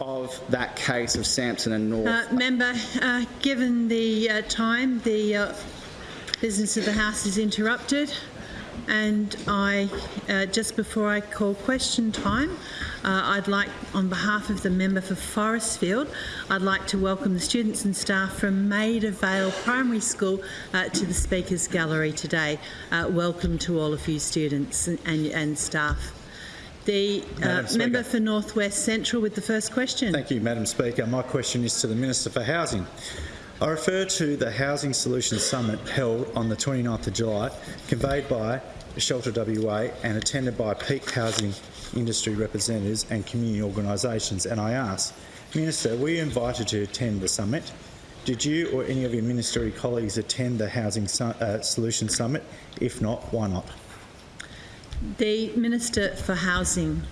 of that case of Sampson and North. Uh, member, uh, given the uh, time, the uh, business of the House is interrupted and I, uh, just before I call question time, uh, I'd like, on behalf of the member for Forestfield, I'd like to welcome the students and staff from Maida Vale Primary School to the Speakers Gallery today. Welcome to all of you students and, and, and staff. The uh, member for North West Central with the first question. Thank you, Madam Speaker. My question is to the Minister for Housing. I refer to the Housing Solutions Summit held on the 29th of July, conveyed by Shelter WA and attended by peak housing industry representatives and community organisations. And I ask, Minister, were you invited to attend the summit? Did you or any of your ministerial colleagues attend the Housing Su uh, Solutions Summit? If not, why not? The Minister for Housing.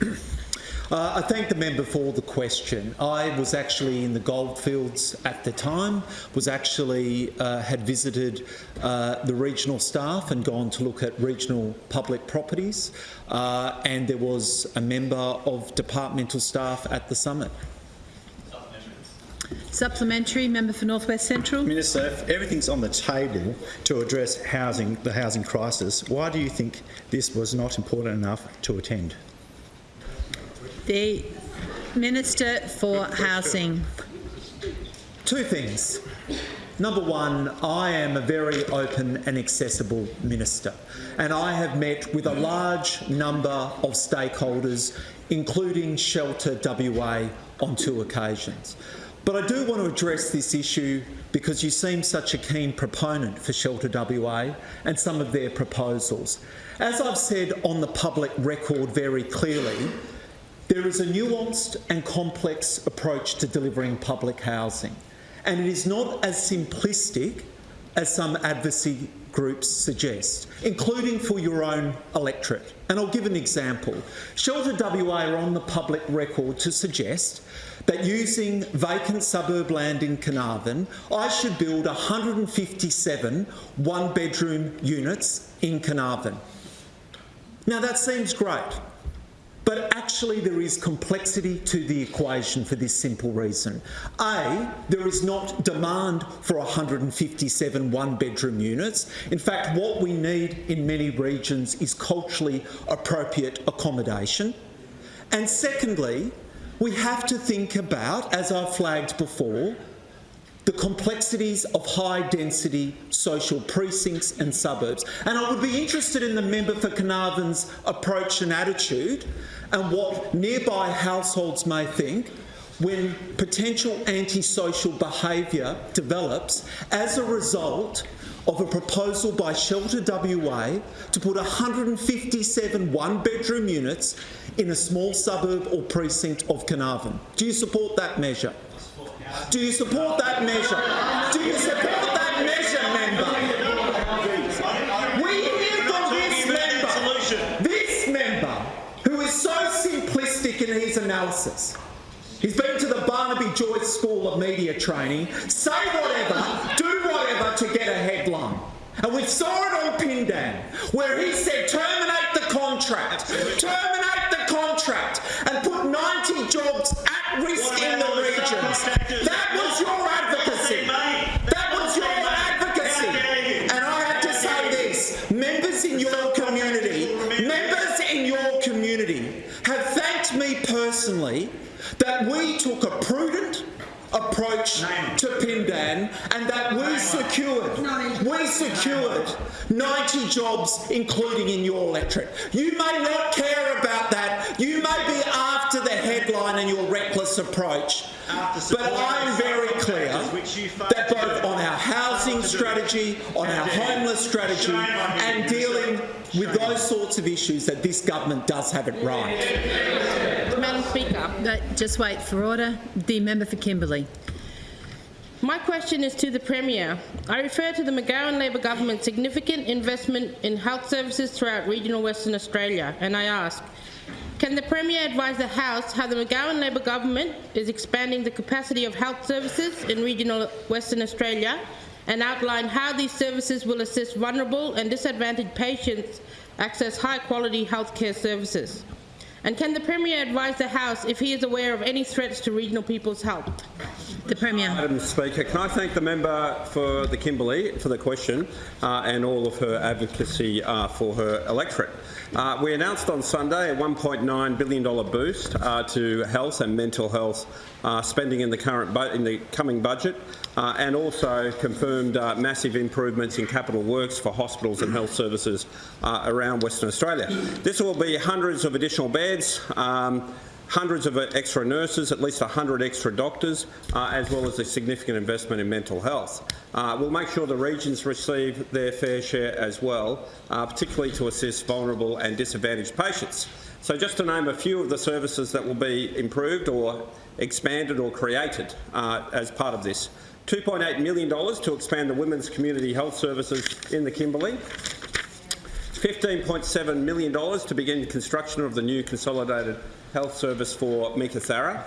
Uh, I thank the member for the question. I was actually in the goldfields at the time, was actually uh, had visited uh, the regional staff and gone to look at regional public properties uh, and there was a member of departmental staff at the summit. Supplementary, member for North West Central. Minister, if everything's on the table to address housing, the housing crisis, why do you think this was not important enough to attend? The Minister for Housing. Two things. Number one, I am a very open and accessible minister and I have met with a large number of stakeholders, including Shelter WA on two occasions. But I do want to address this issue because you seem such a keen proponent for Shelter WA and some of their proposals. As I've said on the public record very clearly, there is a nuanced and complex approach to delivering public housing, and it is not as simplistic as some advocacy groups suggest, including for your own electorate. And I'll give an example. Shelter WA are on the public record to suggest that using vacant suburb land in Carnarvon, I should build 157 one-bedroom units in Carnarvon. Now that seems great. But actually there is complexity to the equation for this simple reason. A, there is not demand for 157 one-bedroom units. In fact, what we need in many regions is culturally appropriate accommodation. And secondly, we have to think about, as I've flagged before, the complexities of high-density social precincts and suburbs. And I would be interested in the member for Carnarvon's approach and attitude and what nearby households may think when potential antisocial behaviour develops as a result of a proposal by Shelter WA to put 157 one-bedroom units in a small suburb or precinct of Carnarvon. Do you support that measure? Do you support that measure? Do you support that measure, member? We hear from this member, this member, who is so simplistic in his analysis. He's been to the Barnaby Joyce School of Media Training. Say whatever, do whatever to get a headline. And we saw it on Pindan, where he said terminate the contract, terminate the contract, and put 90 jobs at risk in the regions. That was your advocacy. That was your advocacy. And I have to say this, members in your community, members in your community have thanked me personally that we took a prudent approach to Pindan. and that we secured, we secured 90 jobs, including in your electorate. You may not care about that. You may be after the headline and your reckless approach. But I'm very clear that both on our housing strategy, on our homeless strategy and dealing with those sorts of issues that this government does have it right. Madam Speaker. Just wait for order. The member for Kimberley. My question is to the Premier. I refer to the McGowan Labor government's significant investment in health services throughout regional Western Australia, and I ask, can the Premier advise the House how the McGowan Labor government is expanding the capacity of health services in regional Western Australia and outline how these services will assist vulnerable and disadvantaged patients access high-quality healthcare services? And can the Premier advise the House if he is aware of any threats to regional people's health? The Premier. Madam Speaker, can I thank the member for the Kimberley for the question uh, and all of her advocacy uh, for her electorate. Uh, we announced on Sunday a $1.9 billion boost uh, to health and mental health uh, spending in the current in the coming budget, uh, and also confirmed uh, massive improvements in capital works for hospitals and health services uh, around Western Australia. This will be hundreds of additional beds. Um, hundreds of extra nurses, at least 100 extra doctors, uh, as well as a significant investment in mental health. Uh, we'll make sure the regions receive their fair share as well, uh, particularly to assist vulnerable and disadvantaged patients. So just to name a few of the services that will be improved or expanded or created uh, as part of this. $2.8 million to expand the women's community health services in the Kimberley, $15.7 million to begin construction of the new consolidated health service for Meekatharra,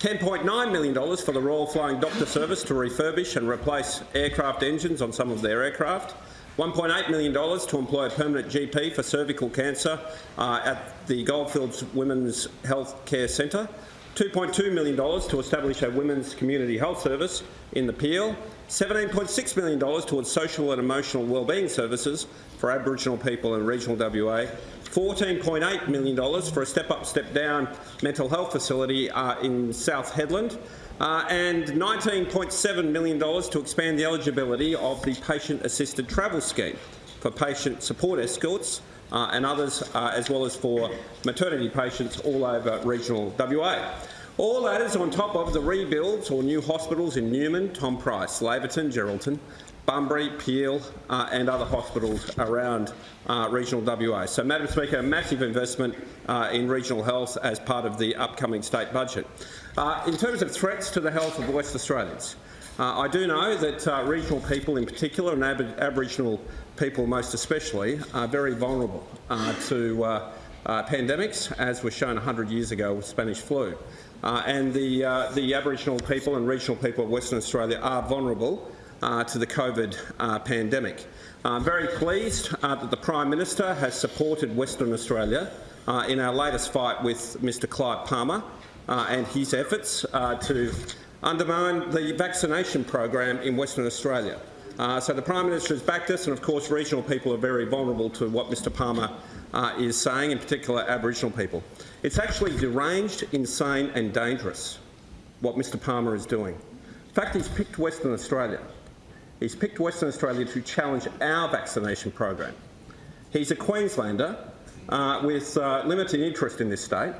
$10.9 million for the Royal Flying Doctor Service to refurbish and replace aircraft engines on some of their aircraft, $1.8 million to employ a permanent GP for cervical cancer uh, at the Goldfields Women's Health Care Centre, $2.2 million to establish a women's community health service in the Peel, $17.6 million towards social and emotional wellbeing services for Aboriginal people in regional WA, $14.8 million for a step up, step down mental health facility uh, in South Hedland, uh, and $19.7 million to expand the eligibility of the patient assisted travel scheme for patient support escorts uh, and others, uh, as well as for maternity patients all over regional WA. All that is on top of the rebuilds or new hospitals in Newman, Tom Price, Laverton, Geraldton, Bunbury, Peel uh, and other hospitals around uh, regional WA. So, Madam Speaker, a massive investment uh, in regional health as part of the upcoming state budget. Uh, in terms of threats to the health of West Australians, uh, I do know that uh, regional people in particular, and Ab Aboriginal people most especially, are very vulnerable to pandemics, as was shown 100 years ago with Spanish flu. and the, the Aboriginal people and regional people of Western Australia are vulnerable to the COVID uh, pandemic. I'm very pleased uh, that the Prime Minister has supported Western Australia uh, in our latest fight with Mr Clive Palmer uh, and his efforts uh, to undermine the vaccination program in Western Australia. so the Prime Minister has backed us and of course regional people are very vulnerable to what Mr Palmer is saying, in particular Aboriginal people. It's actually deranged, insane and dangerous what Mr Palmer is doing. In fact, he's picked Western Australia He's picked Western Australia to challenge our vaccination program. He's a Queenslander uh, with uh, limited interest in this state,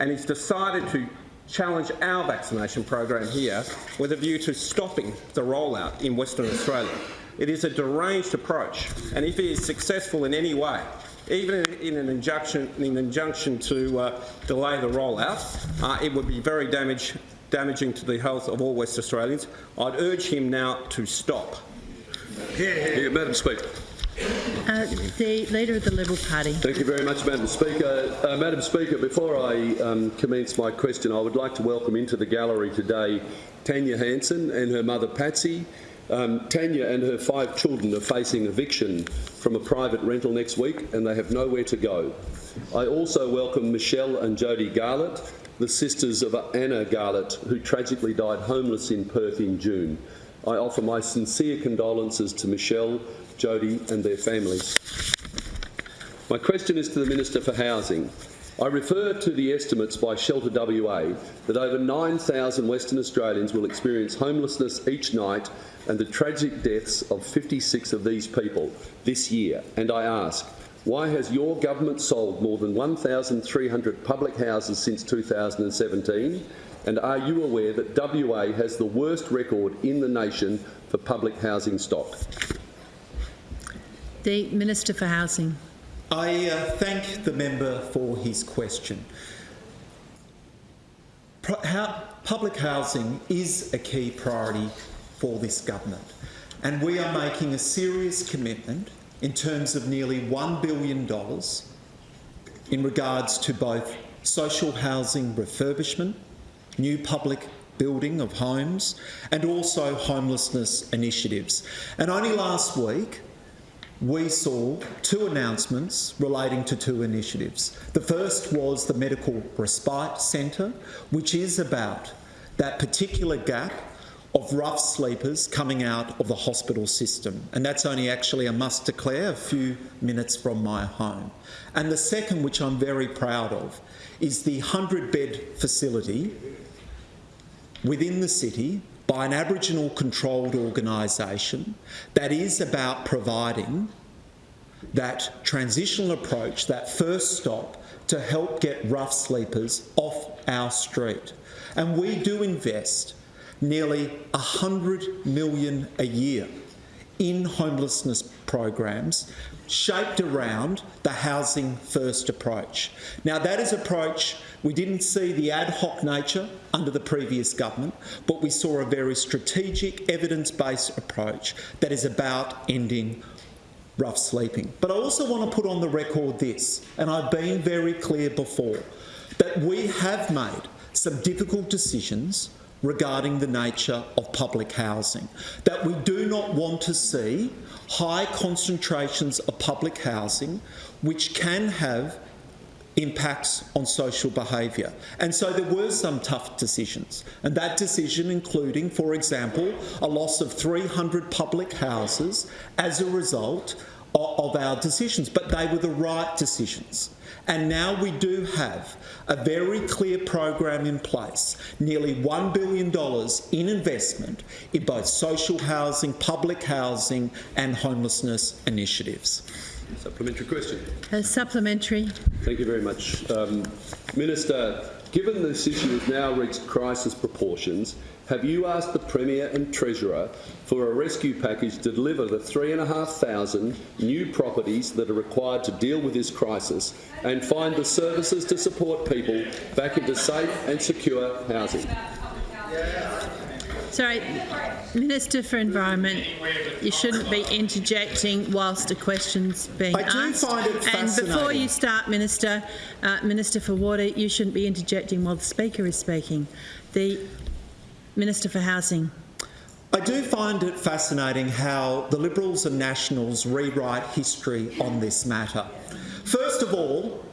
and he's decided to challenge our vaccination program here with a view to stopping the rollout in Western Australia. It is a deranged approach, and if he is successful in any way, even in an injunction, in an injunction to uh, delay the rollout, uh, it would be very damage, damaging to the health of all West Australians. I'd urge him now to stop. Yeah, Madam Speaker. Uh, the Leader of the Liberal Party. Thank you very much, Madam Speaker. Uh, Madam Speaker, before I um, commence my question, I would like to welcome into the gallery today Tanya Hanson and her mother Patsy. Um, Tanya and her five children are facing eviction from a private rental next week and they have nowhere to go. I also welcome Michelle and Jody Garlett, the sisters of Anna Garlett, who tragically died homeless in Perth in June. I offer my sincere condolences to Michelle, Jody and their families. My question is to the Minister for Housing. I refer to the estimates by Shelter WA that over 9,000 Western Australians will experience homelessness each night and the tragic deaths of 56 of these people this year. And I ask, why has your government sold more than 1,300 public houses since 2017? And are you aware that WA has the worst record in the nation for public housing stock? The Minister for Housing. I uh, thank the member for his question. Pro how, public housing is a key priority for this government, and we are making a serious commitment in terms of nearly $1 billion in regards to both social housing refurbishment, new public building of homes, and also homelessness initiatives. And only last week, we saw two announcements relating to two initiatives. The first was the Medical Respite Centre, which is about that particular gap of rough sleepers coming out of the hospital system. And that's only actually, I must declare, a few minutes from my home. And the second, which I'm very proud of, is the 100 bed facility within the city by an Aboriginal controlled organisation that is about providing that transitional approach, that first stop to help get rough sleepers off our street. And we do invest nearly 100 million a year in homelessness programs shaped around the housing first approach. Now that is approach we didn't see the ad hoc nature under the previous government, but we saw a very strategic evidence-based approach that is about ending rough sleeping. But I also want to put on the record this, and I've been very clear before, that we have made some difficult decisions regarding the nature of public housing, that we do not want to see high concentrations of public housing which can have impacts on social behaviour. And so there were some tough decisions. And that decision including, for example, a loss of 300 public houses as a result of, our decisions. But they were the right decisions. And now we do have a very clear program in place, nearly $1 billion in investment in both social housing, public housing and homelessness initiatives. Supplementary question. A supplementary. Thank you very much. Um, Minister, given this issue has now reached crisis proportions, have you asked the Premier and Treasurer for a rescue package to deliver the 3,500 new properties that are required to deal with this crisis and find the services to support people back into safe and secure housing? Sorry, Minister for Environment, you shouldn't be interjecting whilst a question's being I do asked. find it And before you start, Minister, uh, Minister for Water, you shouldn't be interjecting while the Speaker is speaking. The Minister for Housing. I do find it fascinating how the Liberals and Nationals rewrite history on this matter. First of all,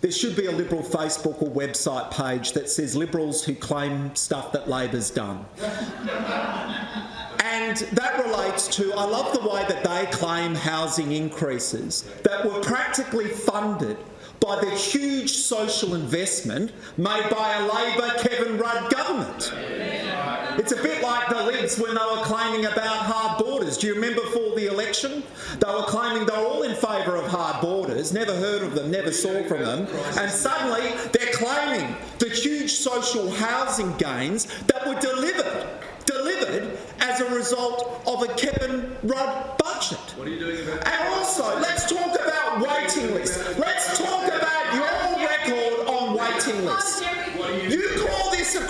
there should be a Liberal Facebook or website page that says Liberals who claim stuff that Labor's done. And that relates to, I love the way that they claim housing increases that were practically funded by the huge social investment made by a Labor Kevin Rudd government. It's a bit like the Libs when they were claiming about hard borders. Do you remember before the election? They were claiming they're all in favour of hard borders, never heard of them, never saw from them, and suddenly they're claiming the huge social housing gains that were delivered, delivered as a result of a Kevin Rudd budget. What are you doing about And also, let's talk about waiting lists.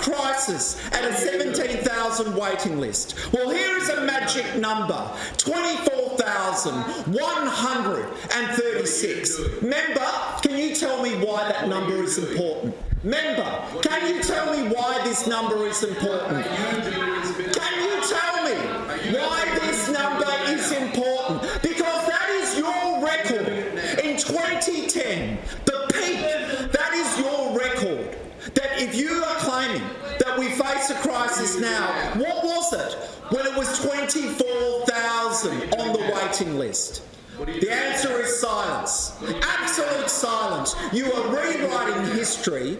Crisis and a 17,000 waiting list. Well, here is a magic number 24,136. Member, can you tell me why that number is important? Member, can you tell me why this number is important? Can you tell me why this if you are claiming that we face a crisis now, what was it when it was 24,000 on the waiting list? The answer is silence. Absolute silence. You are rewriting history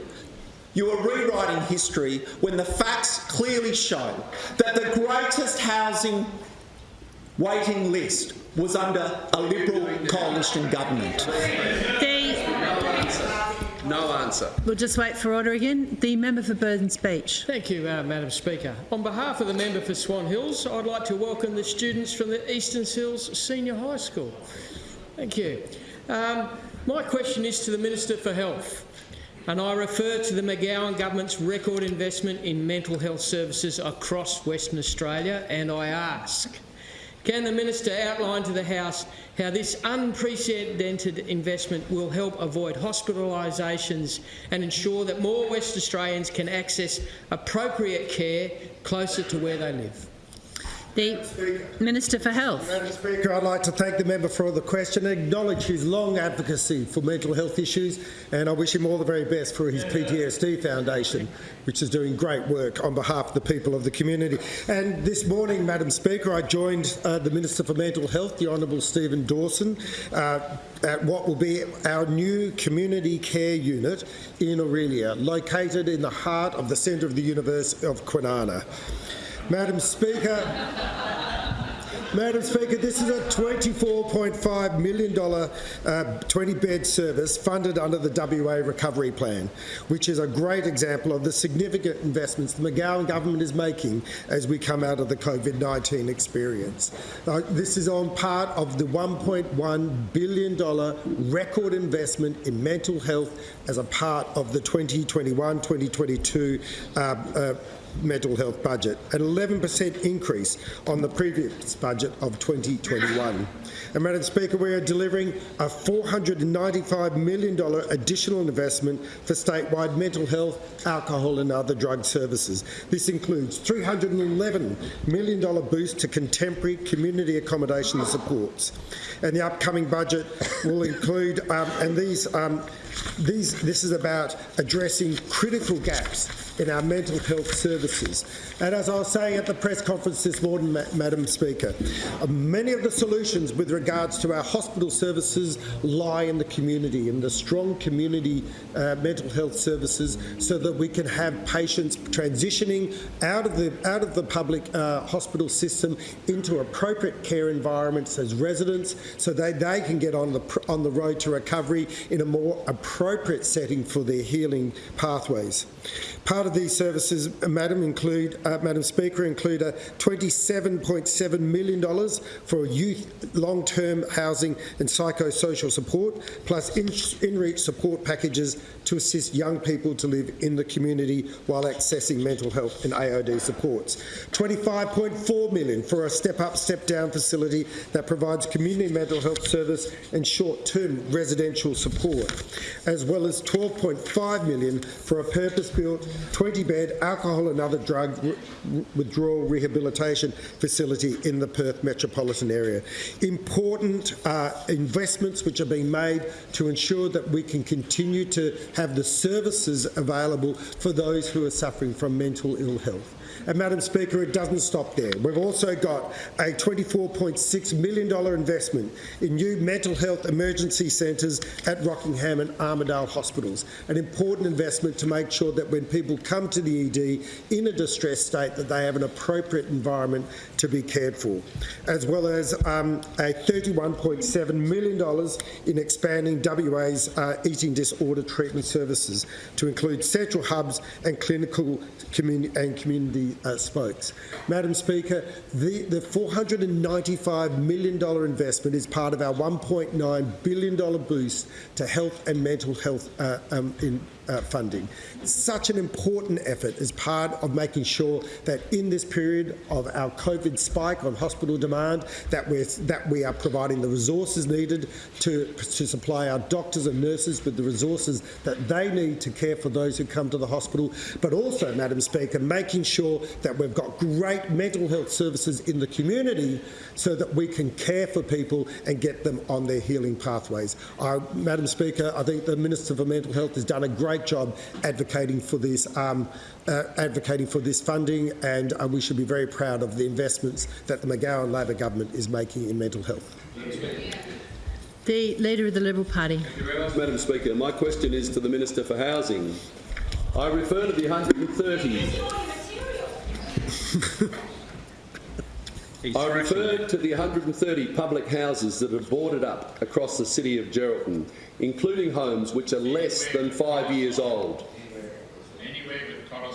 you are rewriting history when the facts clearly show that the greatest housing waiting list was under a Liberal coalition government. The, No answer. we'll just wait for order again. The member for Burns Beach. Thank you, uh, Madam Speaker. On behalf of the member for Swan Hills, I'd like to welcome the students from the Eastern Hills Senior High School. Thank you. Um, my question is to the Minister for Health, and I refer to the McGowan government's record investment in mental health services across Western Australia, and I ask, can the Minister outline to the House how this unprecedented investment will help avoid hospitalisations and ensure that more West Australians can access appropriate care closer to where they live? The Minister for Health. Madam Speaker, I'd like to thank the member for the question and acknowledge his long advocacy for mental health issues and I wish him all the very best for his PTSD Foundation, which is doing great work on behalf of the people of the community. And this morning, Madam Speaker, I joined uh, the Minister for Mental Health, the Honourable Stephen Dawson, uh, at what will be our new community care unit in Orelia, located in the heart of the centre of the University of Kwinana. Madam Speaker, Madam Speaker, this is a $24.5 million 20-bed service funded under the WA Recovery Plan, which is a great example of the significant investments the McGowan government is making as we come out of the COVID-19 experience. Uh, this is on part of the $1.1 billion record investment in mental health as a part of the 2021-2022 uh, uh, mental health budget, an 11% increase on the previous budget of 2021. And Madam Speaker, we are delivering a $495 million additional investment for statewide mental health, alcohol and other drug services. This includes $311 million boost to contemporary community accommodation supports. And the upcoming budget will include, um, and these um, these, this is about addressing critical gaps in our mental health services. And as I was saying at the press conference this morning, Ma Madam Speaker, uh, many of the solutions with regards to our hospital services lie in the community, in the strong community uh, mental health services, so that we can have patients transitioning out of the out of the public uh, hospital system into appropriate care environments as residents, so they they can get on the on the road to recovery in a more appropriate setting for their healing pathways. Part of these services, uh, Madam, include, uh, Madam Speaker, include a $27.7 million for youth long-term housing and psychosocial support, plus in, in-reach support packages to assist young people to live in the community while accessing mental health and AOD supports. 25.4 million for a step-up, step-down facility that provides community mental health service and short-term residential support, as well as 12.5 million for a purpose-built 20-bed alcohol and other drug withdrawal rehabilitation facility in the Perth metropolitan area. Important uh, investments which are being made to ensure that we can continue to have the services available for those who are suffering from mental ill health. And Madam Speaker, it doesn't stop there. We've also got a $24.6 million investment in new mental health emergency centres at Rockingham and Armadale hospitals, an important investment to make sure that when people come to the ED in a distressed state that they have an appropriate environment to be cared for, as well as um, a $31.7 million in expanding WA's uh, eating disorder treatment services to include central hubs and clinical communi and community uh, spokes. Madam Speaker, the, the $495 million investment is part of our $1.9 billion boost to health and mental health uh, um, in, uh, funding. Such an important effort as part of making sure that in this period of our COVID spike on hospital demand, that we're that we are providing the resources needed to to supply our doctors and nurses with the resources that they need to care for those who come to the hospital, but also, Madam Speaker, making sure that we've got great mental health services in the community so that we can care for people and get them on their healing pathways. Uh, Madam Speaker, I think the Minister for Mental Health has done a great job advocating for this, um, uh, advocating for this funding, and uh, we should be very proud of the investments that the McGowan Labor government is making in mental health. The Leader of the Liberal Party. Thank you very much, Madam Speaker. My question is to the Minister for Housing. I refer to the 130 I refer to the 130 public houses that are boarded up across the city of Geraldton, including homes which are less than five years old,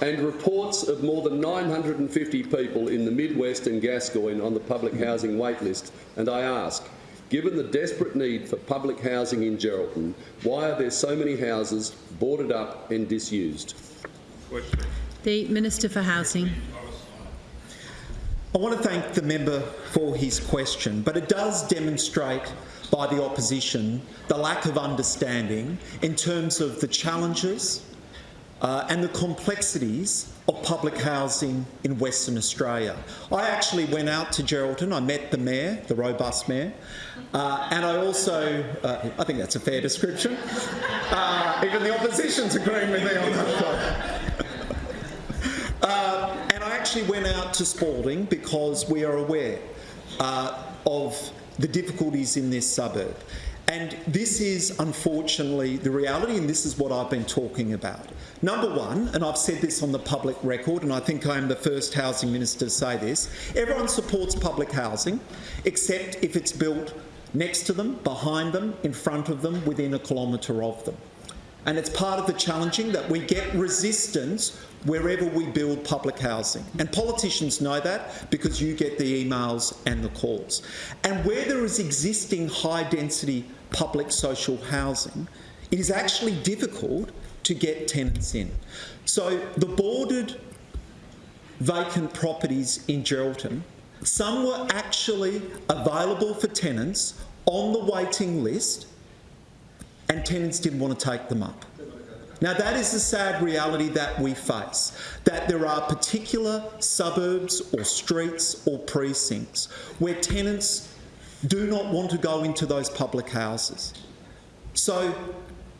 and reports of more than 950 people in the Midwest and Gascoyne on the public housing wait list. And I ask, given the desperate need for public housing in Geraldton, why are there so many houses boarded up and disused? The Minister for Housing. I want to thank the member for his question, but it does demonstrate by the opposition the lack of understanding in terms of the challenges uh, and the complexities of public housing in Western Australia. I actually went out to Geraldton, I met the mayor, the robust mayor, uh, and I also, uh, I think that's a fair description, uh, even the opposition's agreeing with me on that one. Uh, and I actually went out to Spalding because we are aware uh, of the difficulties in this suburb. And this is unfortunately the reality, and this is what I've been talking about. Number one, and I've said this on the public record, and I think I am the first housing minister to say this everyone supports public housing, except if it's built next to them, behind them, in front of them, within a kilometre of them. And it's part of the challenging that we get resistance wherever we build public housing. And politicians know that because you get the emails and the calls. And where there is existing high density public social housing, it is actually difficult to get tenants in. So the boarded vacant properties in Geraldton, some were actually available for tenants on the waiting list and tenants didn't want to take them up. Now, that is the sad reality that we face that there are particular suburbs or streets or precincts where tenants do not want to go into those public houses. So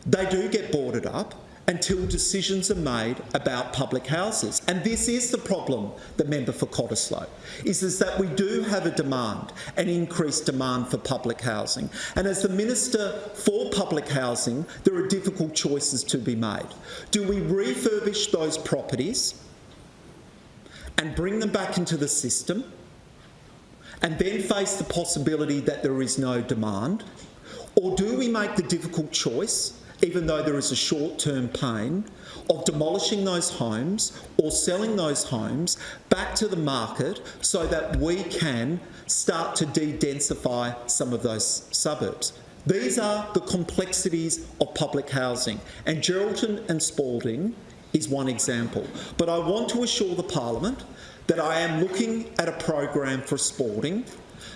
they do get boarded up until decisions are made about public houses. And this is the problem, the member for Cottesloe, is, is that we do have a demand, an increased demand for public housing. And as the Minister for Public Housing, there are difficult choices to be made. Do we refurbish those properties and bring them back into the system and then face the possibility that there is no demand? Or do we make the difficult choice even though there is a short-term pain, of demolishing those homes or selling those homes back to the market so that we can start to de-densify some of those suburbs. These are the complexities of public housing and Geraldton and Spalding is one example. But I want to assure the Parliament that I am looking at a program for Spalding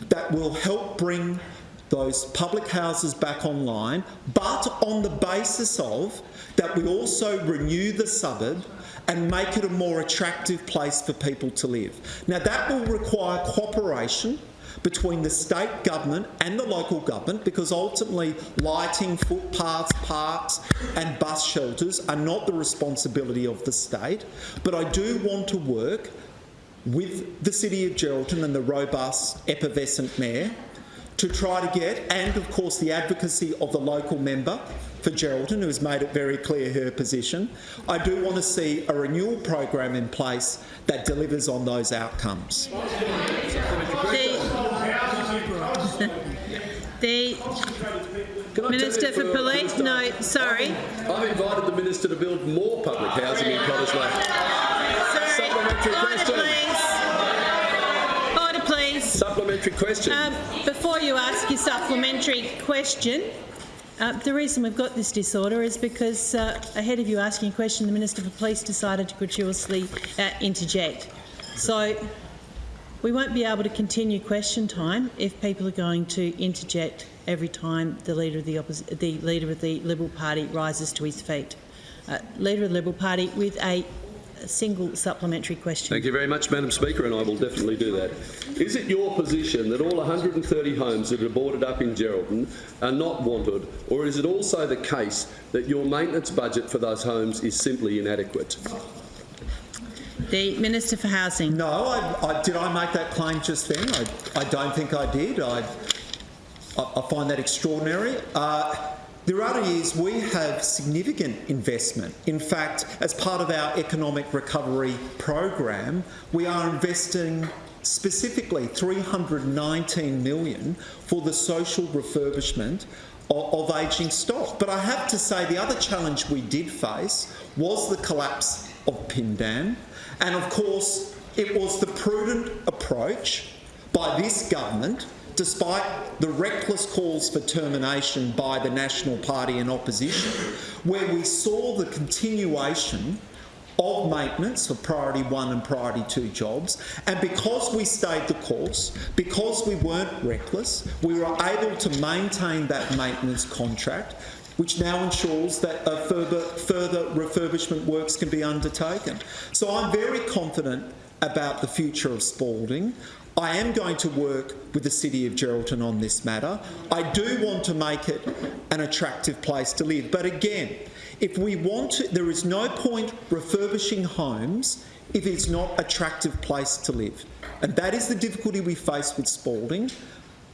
that will help bring those public houses back online, but on the basis of that we also renew the suburb and make it a more attractive place for people to live. Now that will require cooperation between the state government and the local government because ultimately lighting, footpaths, parks and bus shelters are not the responsibility of the state. But I do want to work with the City of Geraldton and the robust, effervescent mayor to try to get, and of course the advocacy of the local member for Geraldton, who has made it very clear her position. I do want to see a renewal program in place that delivers on those outcomes. The, the Minister for Police, no, sorry. I've invited the minister to build more public housing in Cottesloe. Sorry. Supplementary question. Question. Um, before you ask your supplementary question, uh, the reason we've got this disorder is because uh, ahead of you asking a question, the Minister for Police decided to gratuitously uh, interject. So we won't be able to continue question time if people are going to interject every time the leader of the, the leader of the Liberal Party rises to his feet. Uh, leader of the Liberal Party with a, a single supplementary question. Thank you very much, Madam Speaker, and I will definitely do that. Is it your position that all 130 homes that are boarded up in Geraldton are not wanted, or is it also the case that your maintenance budget for those homes is simply inadequate? The Minister for Housing. No, I, I, did I make that claim just then? I, I don't think I did. I, I, I find that extraordinary. Uh, the reality is we have significant investment. In fact, as part of our economic recovery program, we are investing specifically 319 million for the social refurbishment of, of ageing stock. But I have to say the other challenge we did face was the collapse of Pindan. And of course, it was the prudent approach by this government, despite the reckless calls for termination by the National Party and opposition, where we saw the continuation of maintenance of priority one and priority two jobs. And because we stayed the course, because we weren't reckless, we were able to maintain that maintenance contract which now ensures that further, further refurbishment works can be undertaken. So I'm very confident about the future of Spalding. I am going to work with the City of Geraldton on this matter. I do want to make it an attractive place to live. But again, if we want to, there is no point refurbishing homes if it's not attractive place to live. And that is the difficulty we face with Spalding.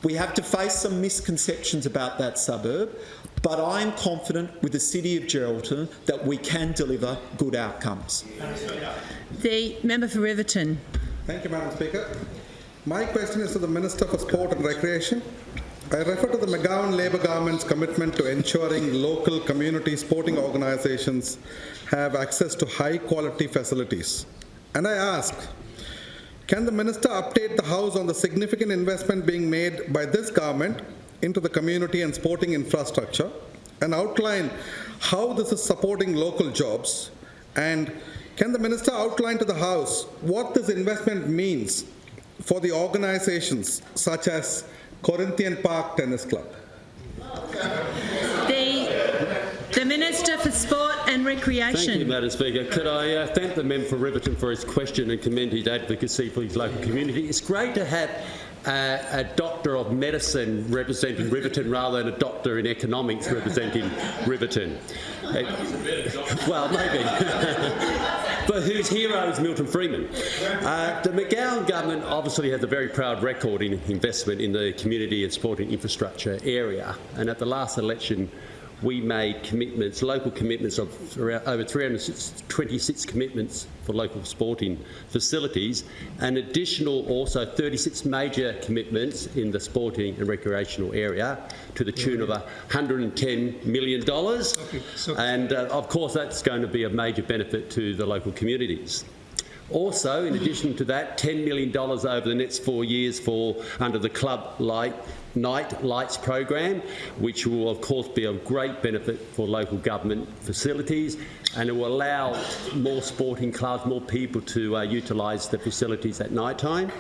We have to face some misconceptions about that suburb, but I am confident with the City of Geraldton that we can deliver good outcomes. The member for Riverton. Thank you, Madam Speaker. My question is to the Minister for Sport and Recreation. I refer to the McGowan Labour government's commitment to ensuring local community sporting organisations have access to high quality facilities. And I ask, can the Minister update the House on the significant investment being made by this government into the community and sporting infrastructure and outline how this is supporting local jobs? And can the Minister outline to the House what this investment means for the organizations such as Corinthian Park Tennis Club? The, the Minister for Sport and Recreation. Thank you, Madam Speaker. Could I uh, thank the member for Riverton for his question and commend his advocacy for his local community. It's great to have a doctor of medicine representing Riverton rather than a doctor in economics representing Riverton. Well, maybe. but whose hero is Milton Friedman? Uh, the McGowan government obviously has a very proud record in investment in the community and sporting infrastructure area. And at the last election, we made commitments, local commitments of over 326 commitments for local sporting facilities, and additional also 36 major commitments in the sporting and recreational area to the tune of $110 million. And uh, of course, that's going to be a major benefit to the local communities. Also, in addition to that, $10 million over the next four years for under the Club Light Night Lights program, which will of course be of great benefit for local government facilities and it will allow more sporting clubs, more people to uh, utilise the facilities at night time.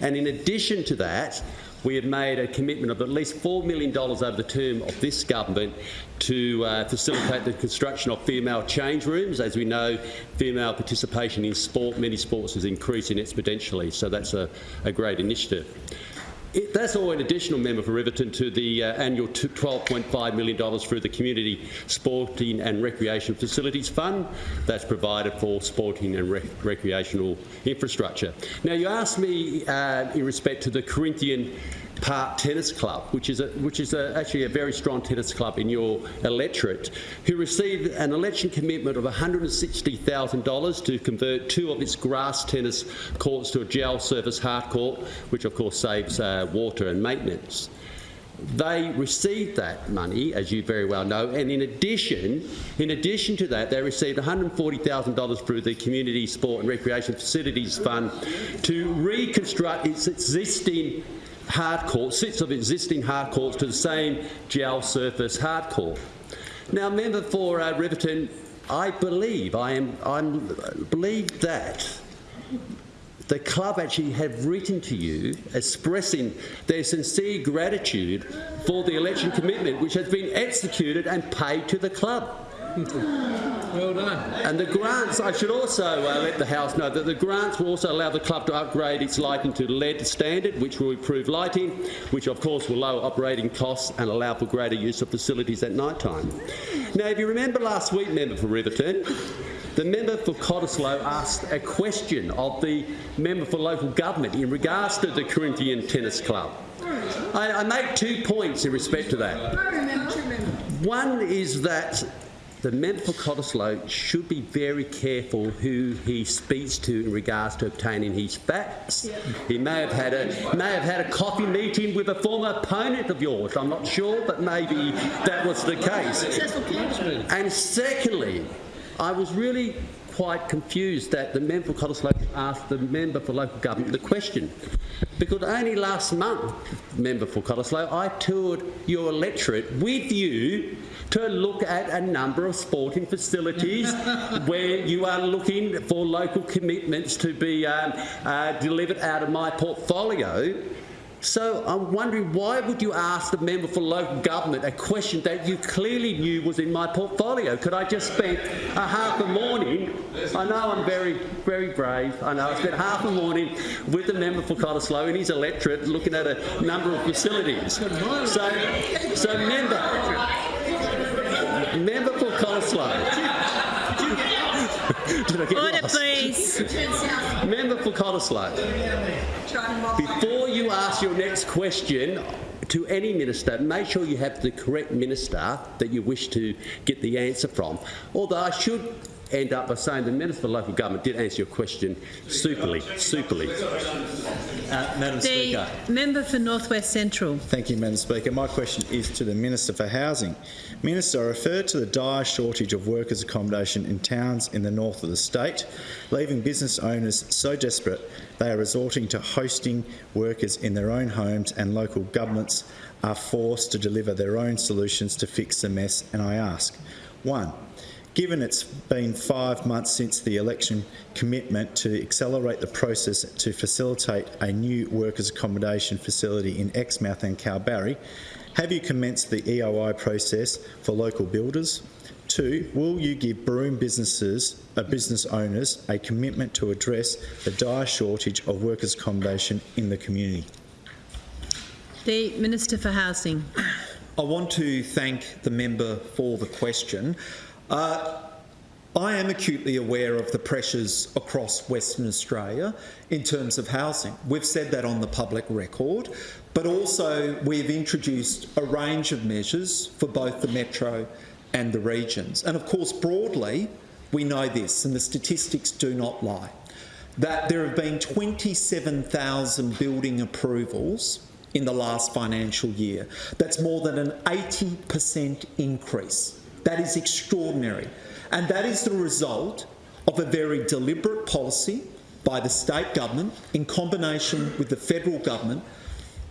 And in addition to that, we have made a commitment of at least $4 million over the term of this government to uh, facilitate the construction of female change rooms. As we know, female participation in sport, many sports, is increasing exponentially, so that's a, a great initiative. It, that's all an additional member for Riverton to the uh, annual $12.5 million through the Community Sporting and Recreation Facilities Fund that's provided for sporting and rec recreational infrastructure. Now, you asked me uh, in respect to the Corinthian Park Tennis Club, which is, a, which is a, actually a very strong tennis club in your electorate, who received an election commitment of $160,000 to convert two of its grass tennis courts to a gel surface hard court, which of course saves uh, water and maintenance. They received that money, as you very well know, and in addition, in addition to that, they received $140,000 through the Community Sport and Recreation Facilities Fund to reconstruct its existing hard court, sets of existing hard courts to the same gel surface hard court. Now, member for uh, Riverton, I believe, I am, I'm, believe that the club actually have written to you expressing their sincere gratitude for the election commitment which has been executed and paid to the club. Well done. And the grants, I should also uh, let the House know that the grants will also allow the club to upgrade its lighting to LED standard, which will improve lighting, which of course will lower operating costs and allow for greater use of facilities at night time. Now, if you remember last week, member for Riverton, the member for Cottesloe asked a question of the member for local government in regards to the Corinthian Tennis Club. I, I make two points in respect to that. One is that the member for Cottesloe should be very careful who he speaks to in regards to obtaining his facts. Yep. He may have had a may have had a coffee meeting with a former opponent of yours. I'm not sure, but maybe that was the case. And secondly, I was really quite confused that the member for Cottesloe asked the member for local government the question. Because only last month, member for Cottesloe, I toured your electorate with you to look at a number of sporting facilities where you are looking for local commitments to be um, uh, delivered out of my portfolio. So I'm wondering why would you ask the member for local government a question that you clearly knew was in my portfolio? Could I just spend a half a morning? I know I'm very, very brave. I know I spent half a morning with the member for Cottesloe in his electorate looking at a number of facilities. So, so member, member for Cottesloe. Did I get Order, lost? please. Member for Cottesloe. Before you ask your next question to any minister, make sure you have the correct minister that you wish to get the answer from. Although I should end up by saying the Minister for Local Government did answer your question superly, superly. Uh, Madam Speaker. The member for North West Central. Thank you, Madam Speaker. My question is to the Minister for Housing. Minister, I refer to the dire shortage of workers' accommodation in towns in the north of the state, leaving business owners so desperate they are resorting to hosting workers in their own homes and local governments are forced to deliver their own solutions to fix the mess. And I ask, one, Given it's been five months since the election commitment to accelerate the process to facilitate a new workers' accommodation facility in Exmouth and Kalbarri, have you commenced the EOI process for local builders? Two, will you give Broome businesses, uh, business owners a commitment to address the dire shortage of workers' accommodation in the community? The Minister for Housing. I want to thank the member for the question. Uh, I am acutely aware of the pressures across Western Australia in terms of housing. We've said that on the public record, but also we've introduced a range of measures for both the metro and the regions. And of course, broadly, we know this, and the statistics do not lie, that there have been 27,000 building approvals in the last financial year. That's more than an 80% increase. That is extraordinary. And that is the result of a very deliberate policy by the state government in combination with the federal government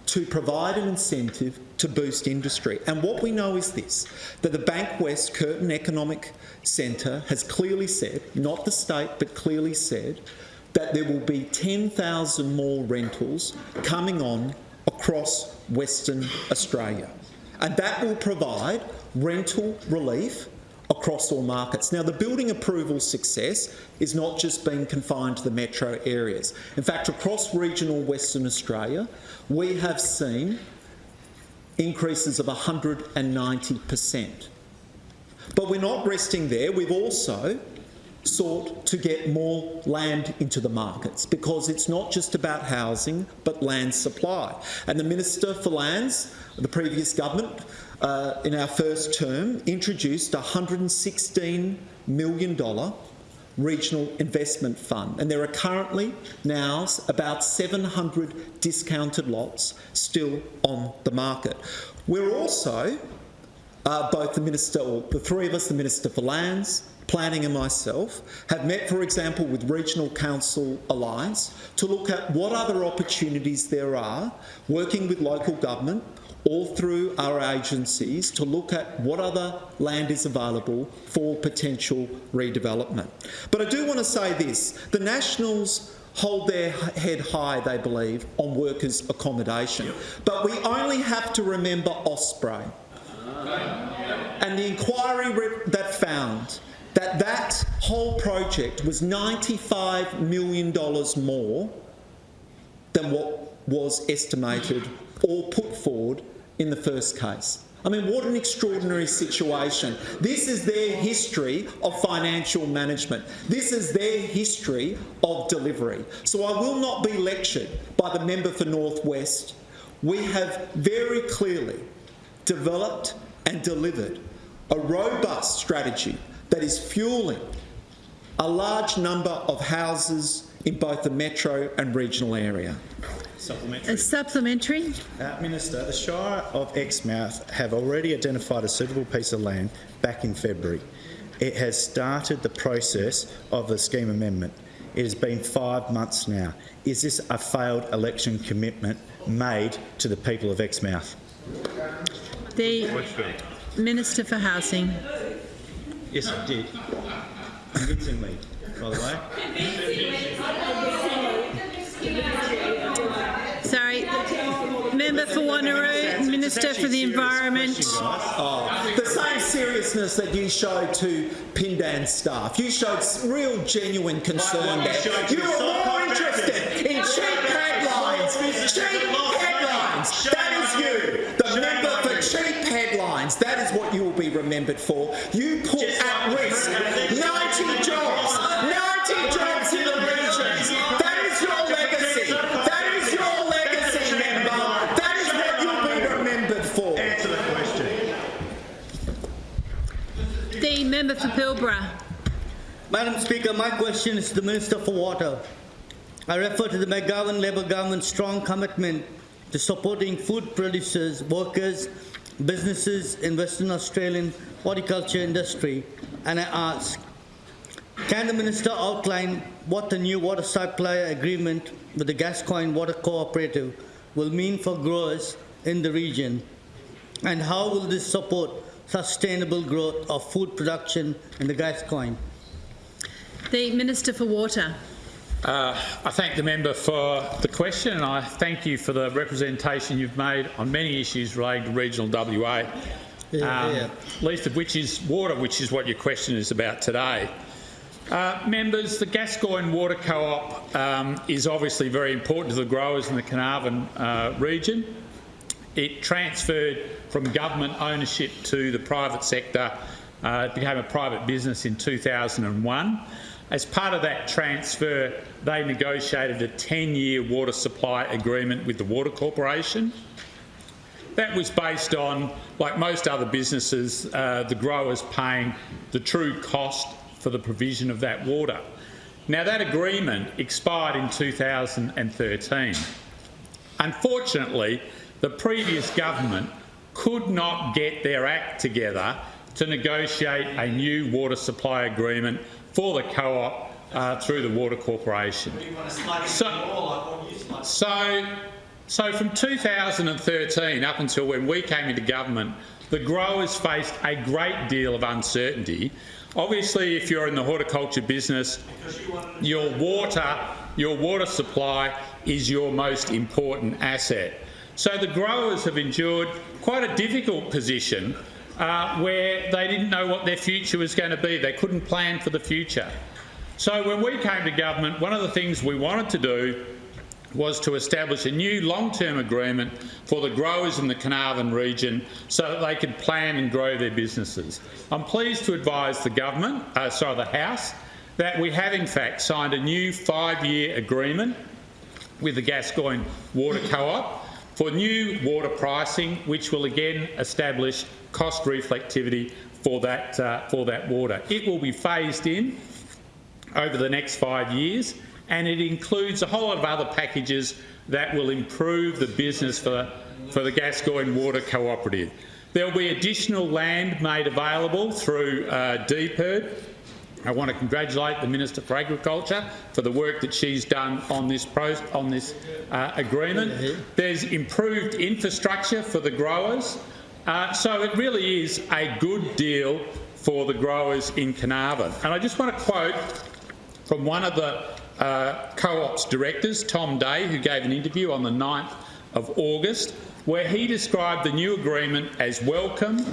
to provide an incentive to boost industry. And what we know is this, that the Bankwest Curtin Economic Centre has clearly said, not the state, but clearly said, that there will be 10,000 more rentals coming on across Western Australia. And that will provide rental relief across all markets. Now, the building approval success is not just being confined to the metro areas. In fact, across regional Western Australia, we have seen increases of 190%. But we're not resting there. We've also sought to get more land into the markets because it's not just about housing but land supply. And the Minister for Lands, the previous government, uh, in our first term, introduced a $116 million regional investment fund. And there are currently now about 700 discounted lots still on the market. We're also, uh, both the Minister, or the three of us, the Minister for Lands, Planning and myself have met, for example, with Regional Council Alliance to look at what other opportunities there are working with local government all through our agencies to look at what other land is available for potential redevelopment. But I do want to say this, the Nationals hold their head high, they believe, on workers' accommodation. But we only have to remember Osprey and the inquiry that found that that whole project was $95 million more than what was estimated or put forward in the first case. I mean, what an extraordinary situation. This is their history of financial management. This is their history of delivery. So I will not be lectured by the member for Northwest. We have very clearly developed and delivered a robust strategy that is fueling a large number of houses in both the metro and regional area. Supplementary. A supplementary. Uh, Minister, the Shire of Exmouth have already identified a suitable piece of land back in February. It has started the process of the scheme amendment. It has been five months now. Is this a failed election commitment made to the people of Exmouth? The Minister for Housing. Yes, it did. Convincingly, by the way. Sorry. Member for Wanneroo, Minister for the Environment. Oh. The same seriousness that you showed to Pindan staff. You showed real genuine concern there. You were more interested in cheap headlines. Cheap headlines. That is you. The member for cheap headlines. That is what you will be remembered for. You put at risk 90 jobs. Member for Pilbara. Madam Speaker, my question is to the Minister for Water. I refer to the McGowan Labor government's strong commitment to supporting food producers, workers, businesses in Western Australian horticulture industry, and I ask, can the Minister outline what the new water supply agreement with the Gascoyne Water Cooperative will mean for growers in the region, and how will this support sustainable growth of food production in the Gascoyne? The Minister for Water. Uh, I thank the member for the question and I thank you for the representation you've made on many issues relating to regional WA, Yeah, um, yeah. least of which is water, which is what your question is about today. Uh, members, the Gascoyne Water Co-op um, is obviously very important to the growers in the Carnarvon uh, region. It transferred from government ownership to the private sector. Uh, it became a private business in 2001. As part of that transfer, they negotiated a 10-year water supply agreement with the Water Corporation. That was based on, like most other businesses, uh, the growers paying the true cost for the provision of that water. Now, that agreement expired in 2013. Unfortunately, the previous government could not get their act together to negotiate a new water supply agreement for the co-op uh, through the Water Corporation. So, so, so from 2013 up until when we came into government, the growers faced a great deal of uncertainty. Obviously, if you're in the horticulture business, your water, your water supply is your most important asset. So the growers have endured quite a difficult position uh, where they didn't know what their future was going to be. They couldn't plan for the future. So when we came to government, one of the things we wanted to do was to establish a new long-term agreement for the growers in the Carnarvon region so that they could plan and grow their businesses. I'm pleased to advise the government, uh, sorry, the House, that we have in fact signed a new five-year agreement with the Gascoyne Water Co-op for new water pricing, which will again establish cost reflectivity for that, uh, for that water. It will be phased in over the next five years, and it includes a whole lot of other packages that will improve the business for, for the Gascoyne Water Cooperative. There will be additional land made available through uh, DPIRD. I want to congratulate the Minister for Agriculture for the work that she's done on this, on this uh, agreement. There's improved infrastructure for the growers. Uh, so it really is a good deal for the growers in Carnarvon. And I just want to quote from one of the uh, co-op's directors, Tom Day, who gave an interview on the 9th of August, where he described the new agreement as welcome,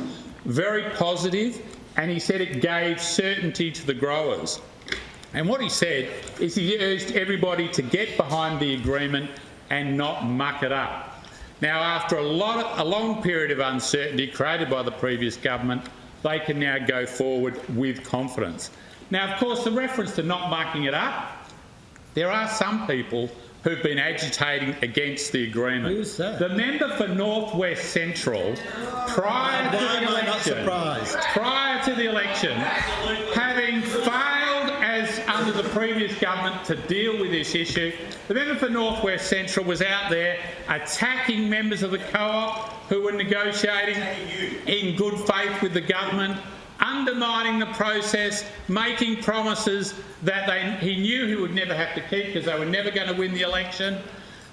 very positive, and he said it gave certainty to the growers. And what he said is he urged everybody to get behind the agreement and not muck it up. Now, after a, lot of, a long period of uncertainty created by the previous government, they can now go forward with confidence. Now, of course, the reference to not mucking it up, there are some people who've been agitating against the agreement. Who's that? The member for North West Central, prior to the am I not election, prior to the election, having failed as under the previous government to deal with this issue, the member for North West Central was out there attacking members of the co-op who were negotiating in good faith with the government, undermining the process, making promises that they, he knew he would never have to keep because they were never going to win the election.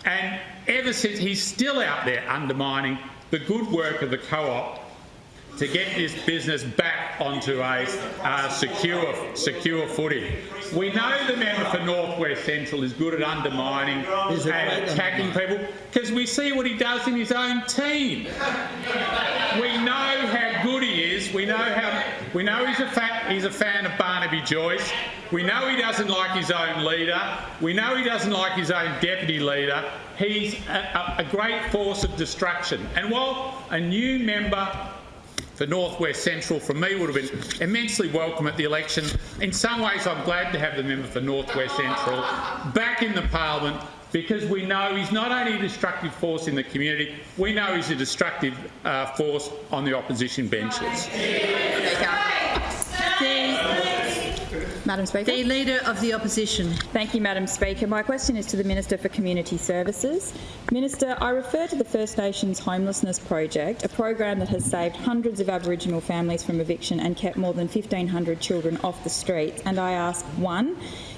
And ever since, he's still out there undermining the good work of the co-op to get this business back onto a uh, secure, secure footing. We know the member for North West Central is good at undermining and attacking people because we see what he does in his own team. We know how good he is. We know how we know he's a he's a fan of Barnaby Joyce. We know he doesn't like his own leader. We know he doesn't like his own deputy leader. He's a, a, a great force of destruction. And while a new member for North West Central from me would have been immensely welcome at the election. In some ways, I'm glad to have the member for North West Central back in the parliament because we know he's not only a destructive force in the community, we know he's a destructive uh, force on the opposition benches. Madam Speaker. The Leader of the Opposition. Thank you, Madam Speaker. My question is to the Minister for Community Services. Minister, I refer to the First Nations Homelessness Project, a program that has saved hundreds of Aboriginal families from eviction and kept more than 1,500 children off the streets. And I ask, one,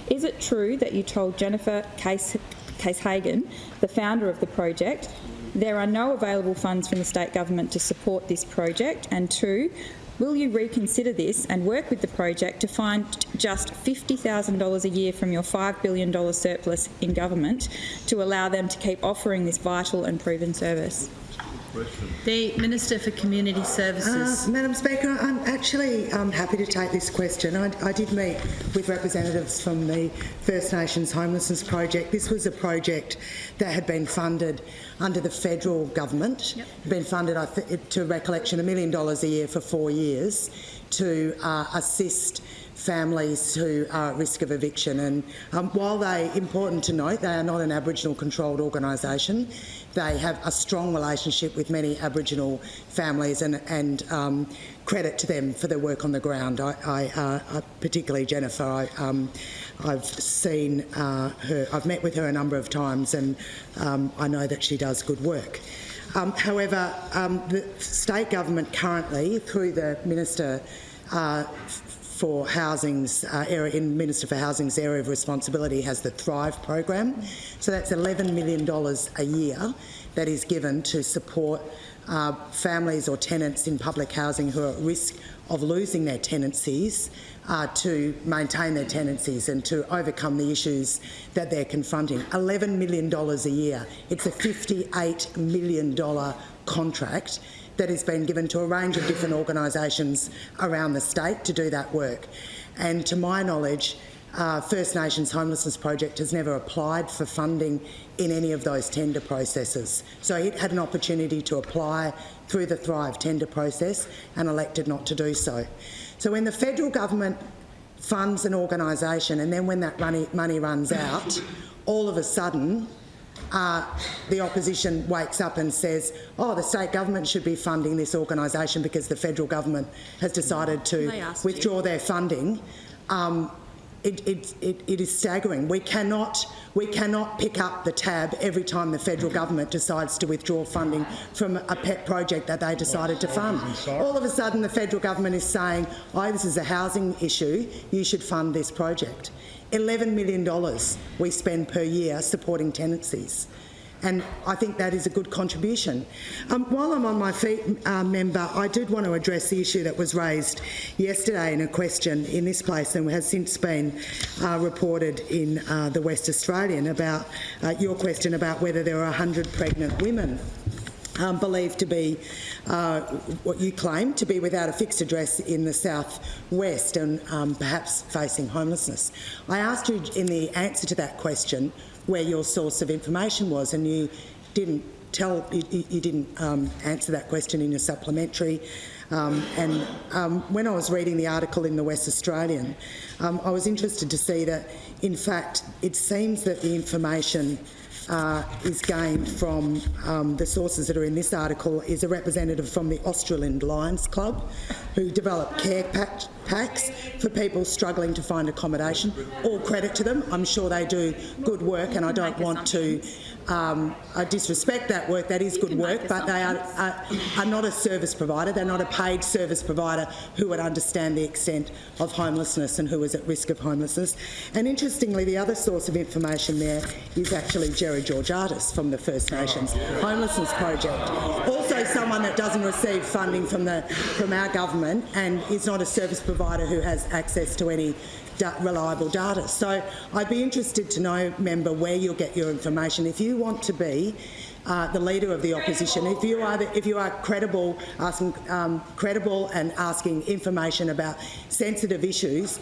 is it true that you told Jennifer Case, Case Hagen, the founder of the project, there are no available funds from the state government to support this project? And two, Will you reconsider this and work with the project to find just $50,000 a year from your $5 billion surplus in government to allow them to keep offering this vital and proven service? The Minister for Community Services. Uh, Madam Speaker, I'm actually um, happy to take this question. I, I, did meet with representatives from the First Nations Homelessness Project. This was a project that had been funded under the federal government, yep. been funded, I th- to recollection, a million dollars a year for four years to uh, assist families who are at risk of eviction. And um, while they, important to note, they are not an Aboriginal controlled organisation, they have a strong relationship with many Aboriginal families and, and um, credit to them for their work on the ground. I, I, uh, particularly Jennifer, I, um, I've seen uh, her, I've met with her a number of times and um, I know that she does good work. Um, however, um, the state government currently, through the Minister uh, for Housing's uh, area, in Minister for Housing's area of responsibility has the Thrive program. So that's $11 million a year that is given to support uh, families or tenants in public housing who are at risk of losing their tenancies uh, to maintain their tenancies and to overcome the issues that they're confronting. $11 million a year. It's a $58 million contract that has been given to a range of different organisations around the state to do that work. And to my knowledge, uh, First Nations Homelessness Project has never applied for funding in any of those tender processes. So it had an opportunity to apply through the Thrive tender process and elected not to do so. So when the federal government funds an organisation and then when that money, money runs out, all of a sudden uh, the opposition wakes up and says, oh, the state government should be funding this organisation because the federal government has decided to withdraw you. their funding. Um, it, it, it, it is staggering. We cannot, we cannot pick up the tab every time the federal government decides to withdraw funding from a pet project that they decided to fund. All of a sudden, the federal government is saying, oh, this is a housing issue, you should fund this project. $11 million we spend per year supporting tenancies and I think that is a good contribution. Um, while I'm on my feet, uh, member, I did want to address the issue that was raised yesterday in a question in this place and has since been uh, reported in uh, the West Australian about uh, your question about whether there are 100 pregnant women um, believed to be uh, what you claim to be without a fixed address in the south-west and um, perhaps facing homelessness. I asked you in the answer to that question where your source of information was, and you didn't tell, you, you didn't um, answer that question in your supplementary. Um, and um, when I was reading the article in the West Australian, um, I was interested to see that, in fact, it seems that the information uh, is gained from um, the sources that are in this article is a representative from the Australind Lions Club, who develop care pack, packs for people struggling to find accommodation. All credit to them. I'm sure they do good work, and I don't want to um, I disrespect that work. That is good work, but they are, are, are not a service provider. They're not a paid service provider who would understand the extent of homelessness and who is at risk of homelessness. And interestingly, the other source of information there is actually Jerry Georgiadis from the First Nations Homelessness Project. Also, someone that doesn't receive funding from the from our government and is not a service provider who has access to any da- reliable data. So I'd be interested to know, member, where you'll get your information. If you want to be uh, the leader of the opposition, if you are the, if you are credible, asking um, credible and asking information about sensitive issues,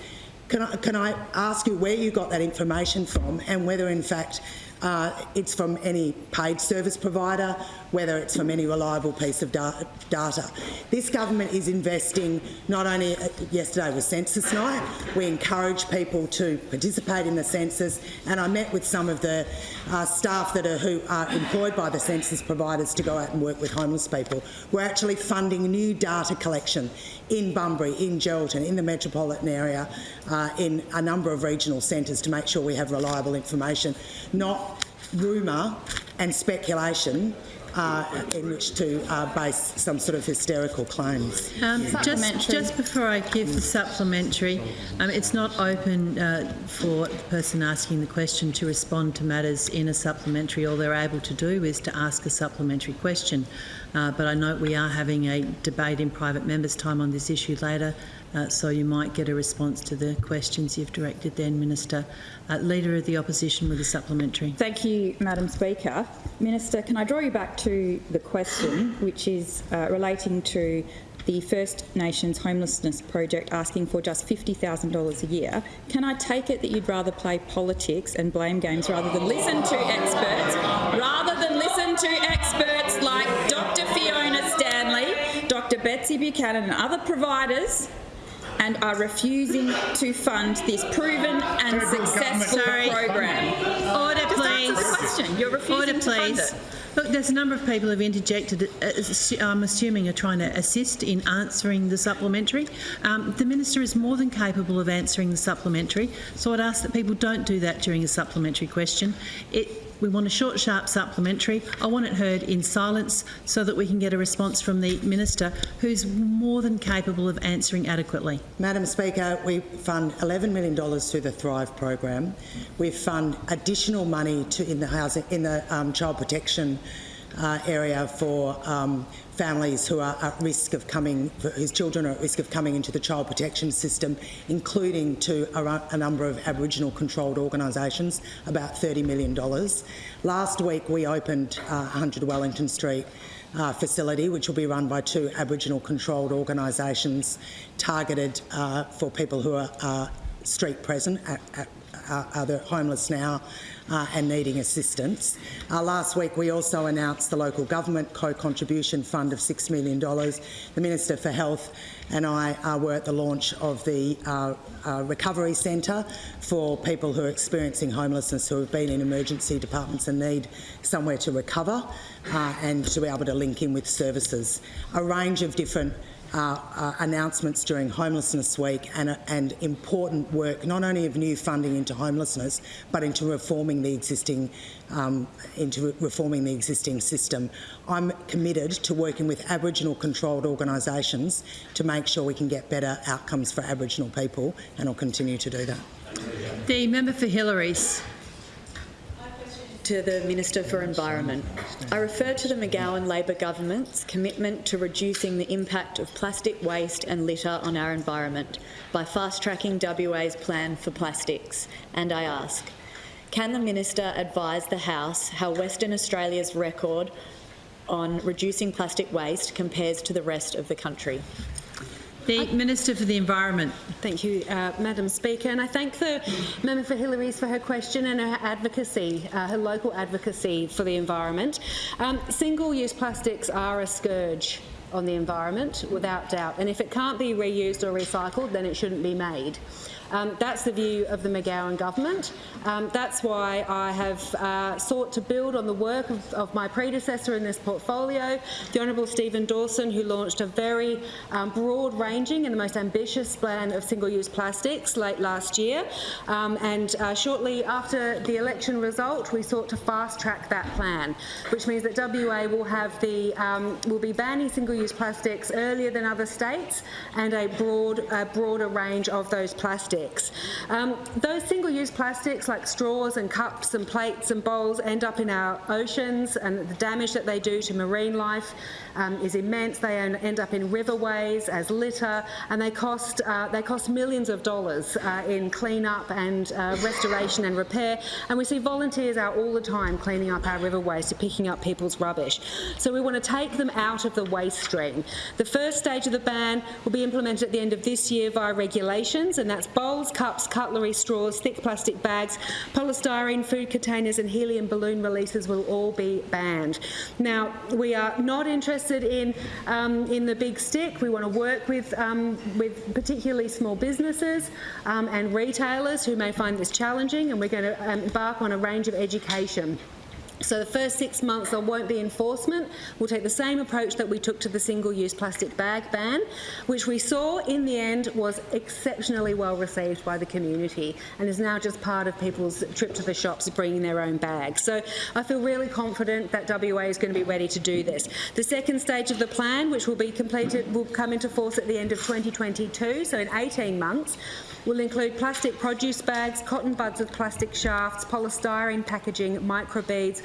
can I, can I ask you where you got that information from and whether, in fact, uh, it's from any paid service provider, whether it's from any reliable piece of da data. This government is investing not only, uh, yesterday was census night, we encourage people to participate in the census and I met with some of the uh, staff that are, who are employed by the census providers to go out and work with homeless people. We're actually funding new data collection in Bunbury, in Geraldton, in the metropolitan area, uh, in a number of regional centres to make sure we have reliable information, not rumour and speculation uh, in which to uh, base some sort of hysterical claims. Um, just, just before I give the supplementary, um, it's not open uh, for the person asking the question to respond to matters in a supplementary. All they're able to do is to ask a supplementary question. Uh, but I note we are having a debate in private members' time on this issue later, uh, so you might get a response to the questions you've directed then, Minister. Uh, Leader of the Opposition with a supplementary. Thank you, Madam Speaker. Minister, can I draw you back to the question, which is uh, relating to the First Nations Homelessness Project asking for just $50,000 a year. Can I take it that you'd rather play politics and blame games rather than listen to experts, rather than listen to experts like Dr Fiona Stanley, Dr Betsy Buchanan and other providers and are refusing to fund this proven and successful program? Order, Just please. answer the question. You're refusing Order, to fund please. it. Look, there's a number of people who've interjected. uh, I'm assuming are trying to assist in answering the supplementary. Um, the minister is more than capable of answering the supplementary, so I'd ask that people don't do that during a supplementary question. It, we want a short, sharp supplementary. I want it heard in silence so that we can get a response from the minister, who's more than capable of answering adequately. Madam Speaker, we fund $11 million through the Thrive program. We fund additional money to, in the housing, in the um, child protection uh, area for um, families who are at risk of coming, whose children are at risk of coming into the child protection system, including to a, a number of Aboriginal controlled organisations, about $30 million. Last week we opened uh, 100 Wellington Street uh, facility, which will be run by two Aboriginal controlled organisations targeted uh, for people who are uh, street present, at, at, uh, are the homeless now uh, and needing assistance. Uh, last week we also announced the local government co-contribution fund of $6 million. The Minister for Health and I uh, were at the launch of the uh, uh, recovery centre for people who are experiencing homelessness who have been in emergency departments and need somewhere to recover uh, and to be able to link in with services. A range of different uh, uh, announcements during Homelessness Week and, and important work, not only of new funding into homelessness, but into reforming the existing um, into re- reforming the existing system. I'm committed to working with Aboriginal controlled organisations to make sure we can get better outcomes for Aboriginal people, and I'll continue to do that. The member for Hillarys. To the Minister for Environment. I refer to the McGowan Labor government's commitment to reducing the impact of plastic waste and litter on our environment by fast-tracking WA's plan for plastics. And I ask, can the Minister advise the House how Western Australia's record on reducing plastic waste compares to the rest of the country? The Minister for the Environment. Thank you, uh, Madam Speaker, and I thank the member for Hillarys for her question and her advocacy, uh, her local advocacy for the environment. Um, Single-use plastics are a scourge on the environment, without doubt, and if it can't be reused or recycled, then it shouldn't be made. Um, that's the view of the McGowan government. Um, that's why I have uh, sought to build on the work of, of my predecessor in this portfolio, the Honourable Stephen Dawson, who launched a very um, broad-ranging and the most ambitious plan of single-use plastics late last year. Um, and uh, shortly after the election result, we sought to fast-track that plan, which means that WA will have the um, will be banning single-use plastics earlier than other states and a broad, a broader range of those plastics. Um, those single-use plastics like straws and cups and plates and bowls end up in our oceans and the damage that they do to marine life um, is immense. They end up in riverways as litter and they cost, uh, they cost millions of dollars uh, in clean-up and uh, restoration and repair and we see volunteers out all the time cleaning up our riverways to picking up people's rubbish. So we want to take them out of the waste stream. The first stage of the ban will be implemented at the end of this year via regulations and that's bowls, cups, cutlery, straws, thick plastic bags, polystyrene, food containers and helium balloon releases will all be banned. Now, we are not interested in, um, in the big stick. We want to work with, um, with particularly small businesses um, and retailers who may find this challenging and we're going to embark on a range of education. So the first six months there won't be enforcement. We'll take the same approach that we took to the single-use plastic bag ban, which we saw in the end was exceptionally well received by the community and is now just part of people's trip to the shops bringing their own bags. So I feel really confident that WA is going to be ready to do this. The second stage of the plan, which will be completed, will come into force at the end of 2022, so in 18 months, will include plastic produce bags, cotton buds with plastic shafts, polystyrene packaging, microbeads,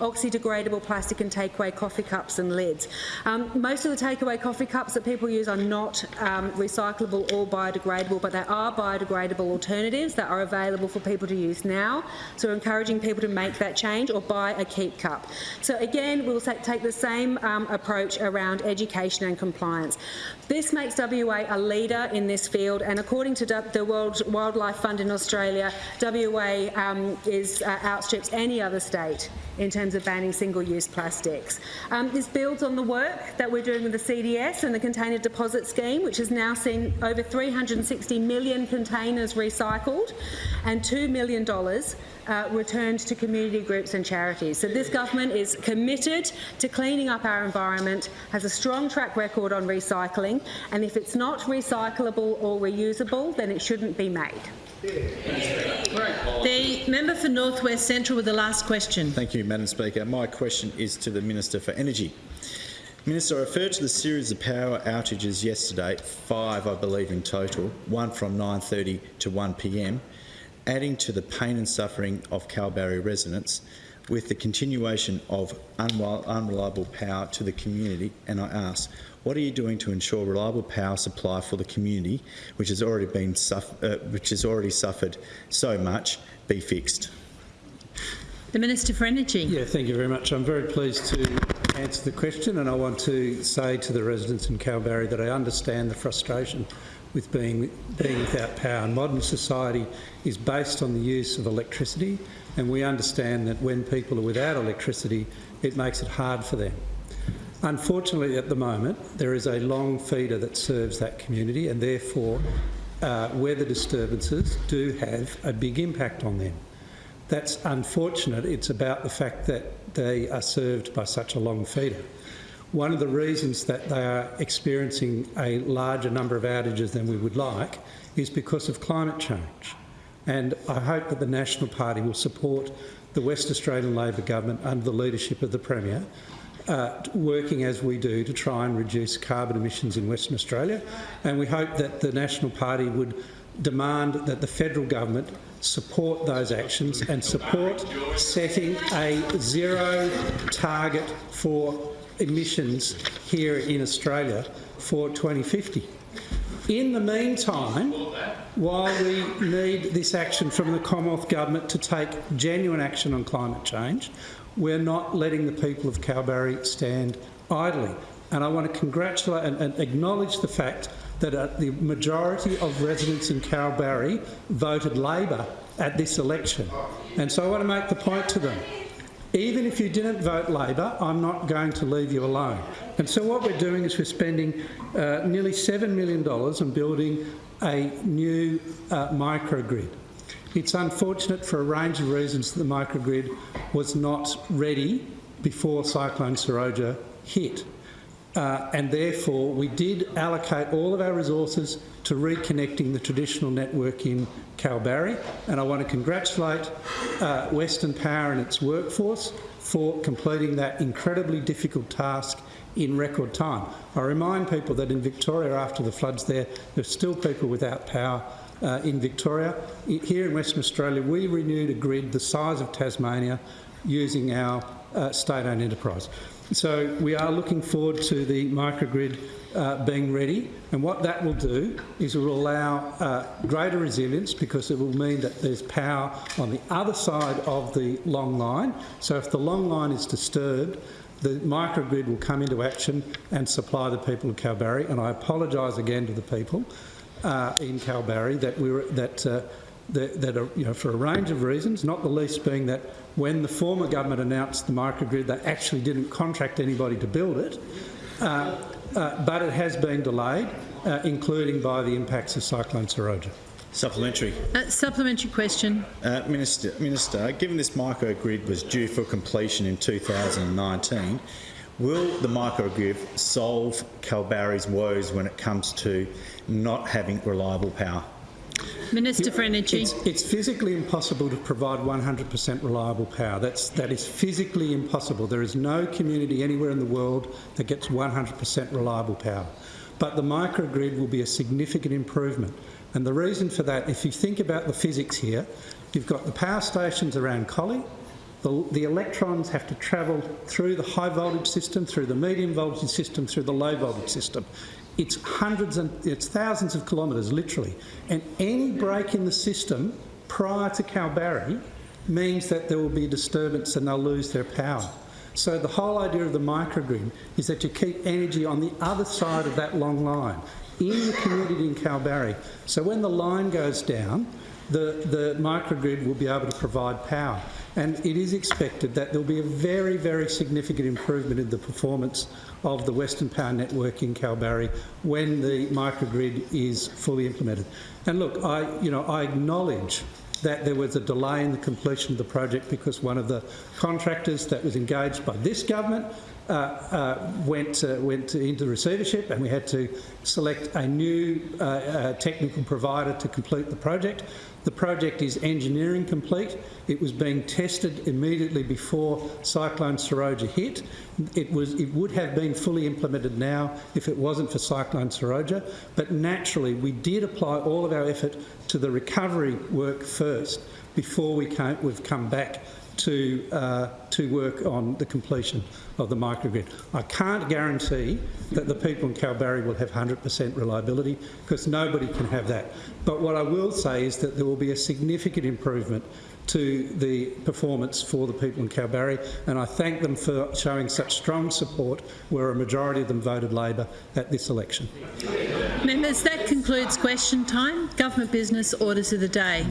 oxydegradable plastic and takeaway coffee cups and lids. Um, most of the takeaway coffee cups that people use are not um, recyclable or biodegradable, but there are biodegradable alternatives that are available for people to use now. So we're encouraging people to make that change or buy a keep cup. So again, we'll take the same um, approach around education and compliance. This makes WA a leader in this field, and according to the World Wildlife Fund in Australia, WA um, is uh, outstrips any other state in terms of banning single-use plastics. Um, this builds on the work that we're doing with the CDS and the Container Deposit Scheme, which has now seen over 360 million containers recycled and $2 million uh, returned to community groups and charities. So this government is committed to cleaning up our environment, has a strong track record on recycling, and if it's not recyclable or reusable, then it shouldn't be made. The member for North West Central with the last question. Thank you, Madam Speaker. My question is to the Minister for Energy. Minister, I referred to the series of power outages yesterday, five I believe in total, one from 9.30 to 1pm, adding to the pain and suffering of Kalbarri residents with the continuation of unreliable power to the community, and I ask, what are you doing to ensure reliable power supply for the community, which has already been uh, which has already suffered so much, be fixed? The Minister for Energy. Yeah, thank you very much. I'm very pleased to answer the question, and I want to say to the residents in Kalbarri that I understand the frustration with being, being without power. And modern society is based on the use of electricity, and we understand that when people are without electricity, it makes it hard for them. Unfortunately, at the moment, there is a long feeder that serves that community and therefore uh, weather disturbances do have a big impact on them. That's unfortunate. It's about the fact that they are served by such a long feeder. One of the reasons that they are experiencing a larger number of outages than we would like is because of climate change. And I hope that the National Party will support the West Australian Labor government under the leadership of the Premier uh, working as we do to try and reduce carbon emissions in Western Australia. And we hope that the National Party would demand that the federal government support those actions and support setting a zero target for emissions here in Australia for 2050. In the meantime, while we need this action from the Commonwealth Government to take genuine action on climate change, we're not letting the people of Kalbarri stand idly. And I want to congratulate and, and acknowledge the fact that uh, the majority of residents in Kalbarri voted Labor at this election. And so I want to make the point to them. Even if you didn't vote Labor, I'm not going to leave you alone. And so what we're doing is we're spending uh, nearly $7 million on building a new uh, microgrid. It's unfortunate for a range of reasons that the microgrid was not ready before Cyclone Seroja hit. Uh, and therefore we did allocate all of our resources to reconnecting the traditional network in Kalbarri and I want to congratulate uh, Western Power and its workforce for completing that incredibly difficult task in record time. I remind people that in Victoria after the floods there, there's still people without power uh, in Victoria. Here in Western Australia, we renewed a grid the size of Tasmania using our uh, state-owned enterprise. So we are looking forward to the microgrid uh, being ready and what that will do is it will allow uh, greater resilience because it will mean that there's power on the other side of the long line. So if the long line is disturbed, the microgrid will come into action and supply the people of Kalbarri. And I apologise again to the people uh, in Kalbarri that we were that. Uh, that, that are, you know, for a range of reasons, not the least being that when the former government announced the microgrid, they actually didn't contract anybody to build it, uh, uh, but it has been delayed, uh, including by the impacts of Cyclone Seroja. Supplementary. Uh, supplementary question. Uh, Minister, Minister, given this microgrid was due for completion in 2019, will the microgrid solve Kalbarri's woes when it comes to not having reliable power? Minister for Energy. It's, it's physically impossible to provide 100% reliable power. That's, that is physically impossible. There is no community anywhere in the world that gets 100% reliable power. But the microgrid will be a significant improvement. And the reason for that, if you think about the physics here, you've got the power stations around Collie, the, the electrons have to travel through the high voltage system, through the medium voltage system, through the low voltage system. It's hundreds and it's thousands of kilometres, literally. And any break in the system prior to Kalbarri means that there will be disturbance and they'll lose their power. So the whole idea of the microgrid is that you keep energy on the other side of that long line, in the community in Kalbarri. So when the line goes down, the, the microgrid will be able to provide power. And it is expected that there will be a very, very significant improvement in the performance of the Western Power Network in Kalbarri when the microgrid is fully implemented. And look, I, you know, I acknowledge that there was a delay in the completion of the project because one of the contractors that was engaged by this government uh, uh, went, uh, went into receivership and we had to select a new uh, uh, technical provider to complete the project. The project is engineering complete. It was being tested immediately before Cyclone Seroja hit. It, was, it would have been fully implemented now if it wasn't for Cyclone Seroja, but naturally we did apply all of our effort to the recovery work first before we came, we've come back to, uh, to work on the completion of the microgrid. I can't guarantee that the people in Kalbarri will have 100% reliability because nobody can have that. But what I will say is that there will be a significant improvement to the performance for the people in Kalbarri and I thank them for showing such strong support where a majority of them voted Labor at this election. Members, that concludes question time. Government business orders of the day.